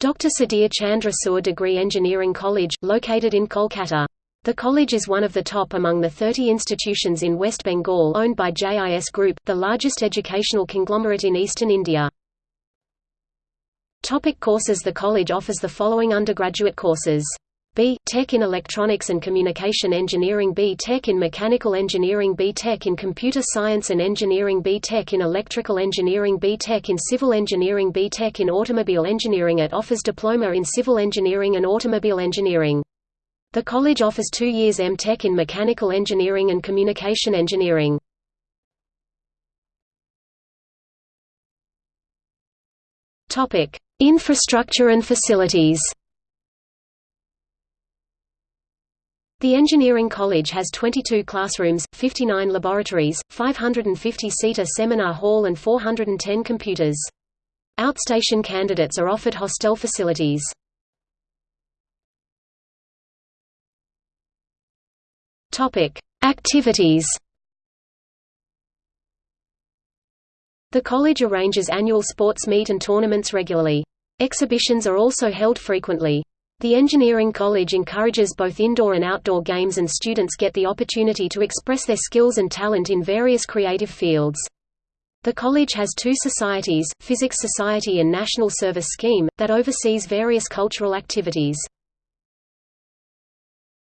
Dr. Sudhir Chandra Degree Engineering College, located in Kolkata. The college is one of the top among the 30 institutions in West Bengal owned by JIS Group, the largest educational conglomerate in eastern India. Topic courses The college offers the following undergraduate courses. B. Tech in Electronics and Communication Engineering B. Tech in Mechanical Engineering B. Tech in Computer Science and Engineering B. Tech in Electrical Engineering B. Tech in Civil Engineering B. Tech in Automobile Engineering It offers Diploma in Civil Engineering and Automobile Engineering. The college offers two years M Tech in Mechanical Engineering and Communication Engineering. Infrastructure and facilities The Engineering College has 22 classrooms, 59 laboratories, 550-seater seminar hall and 410 computers. Outstation candidates are offered hostel facilities. Activities. The college arranges annual sports meet and tournaments regularly. Exhibitions are also held frequently. The engineering college encourages both indoor and outdoor games and students get the opportunity to express their skills and talent in various creative fields. The college has two societies, Physics Society and National Service Scheme, that oversees various cultural activities.